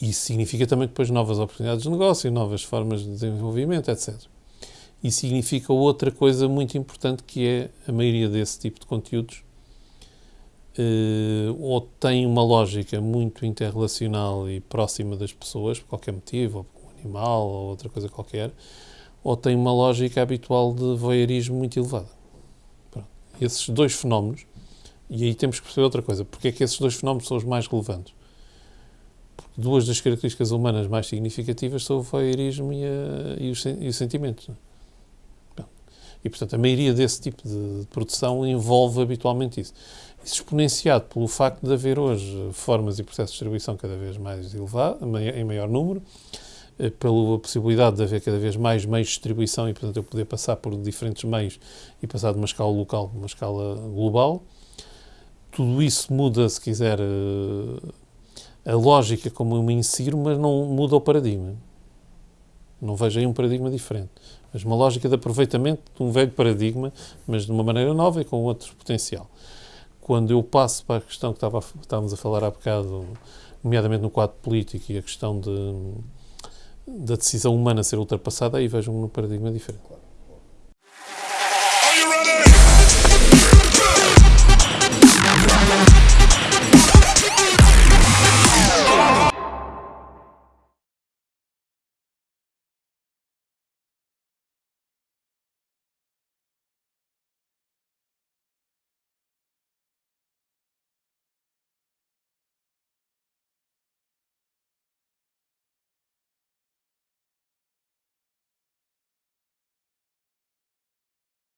Isso significa também depois novas oportunidades de negócio, novas formas de desenvolvimento, etc. E significa outra coisa muito importante que é a maioria desse tipo de conteúdos uh, ou tem uma lógica muito interrelacional e próxima das pessoas, por qualquer motivo, ou por um animal ou outra coisa qualquer, ou tem uma lógica habitual de voyeurismo muito elevada. Pronto. Esses dois fenómenos, e aí temos que perceber outra coisa, porque é que esses dois fenómenos são os mais relevantes? Duas das características humanas mais significativas são o voyeurismo e, a, e, os, e os sentimentos. E, portanto, a maioria desse tipo de produção envolve habitualmente isso. Isso exponenciado pelo facto de haver hoje formas e processos de distribuição cada vez mais elevados, em maior número, eh, pela possibilidade de haver cada vez mais meios de distribuição e, portanto, eu poder passar por diferentes meios e passar de uma escala local para uma escala global. Tudo isso muda, se quiser, eh, a lógica como eu me insiro, mas não muda o paradigma. Não vejo aí um paradigma diferente mas uma lógica de aproveitamento de um velho paradigma, mas de uma maneira nova e com outro potencial. Quando eu passo para a questão que estava, estávamos a falar há bocado, nomeadamente no quadro político e a questão de, da decisão humana ser ultrapassada, aí vejo um paradigma diferente.